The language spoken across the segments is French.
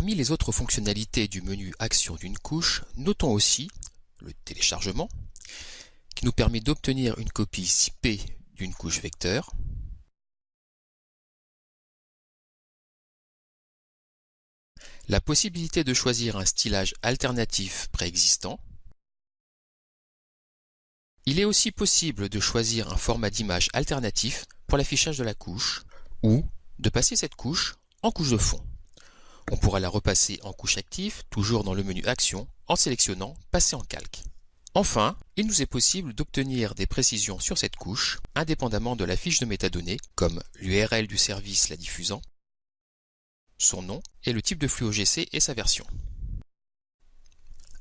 Parmi les autres fonctionnalités du menu Action d'une couche, notons aussi le téléchargement, qui nous permet d'obtenir une copie ZIP d'une couche vecteur, la possibilité de choisir un stylage alternatif préexistant, il est aussi possible de choisir un format d'image alternatif pour l'affichage de la couche ou de passer cette couche en couche de fond. On pourra la repasser en couche active, toujours dans le menu Action, en sélectionnant Passer en calque. Enfin, il nous est possible d'obtenir des précisions sur cette couche, indépendamment de la fiche de métadonnées, comme l'URL du service la diffusant, son nom et le type de flux OGC et sa version.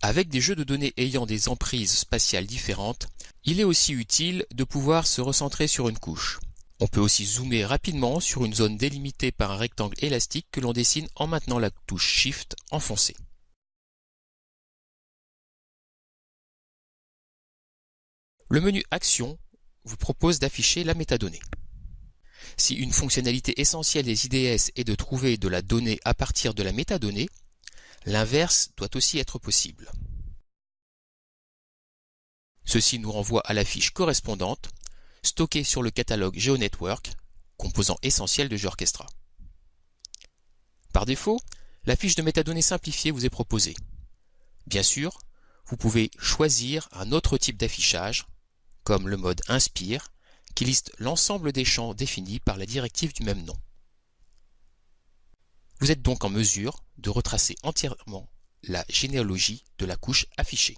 Avec des jeux de données ayant des emprises spatiales différentes, il est aussi utile de pouvoir se recentrer sur une couche. On peut aussi zoomer rapidement sur une zone délimitée par un rectangle élastique que l'on dessine en maintenant la touche Shift enfoncée. Le menu Action vous propose d'afficher la métadonnée. Si une fonctionnalité essentielle des IDS est de trouver de la donnée à partir de la métadonnée, l'inverse doit aussi être possible. Ceci nous renvoie à la fiche correspondante stocké sur le catalogue GeoNetwork, composant essentiel de GeoOrchestra. Par défaut, la fiche de métadonnées simplifiée vous est proposée. Bien sûr, vous pouvez choisir un autre type d'affichage, comme le mode Inspire, qui liste l'ensemble des champs définis par la directive du même nom. Vous êtes donc en mesure de retracer entièrement la généalogie de la couche affichée.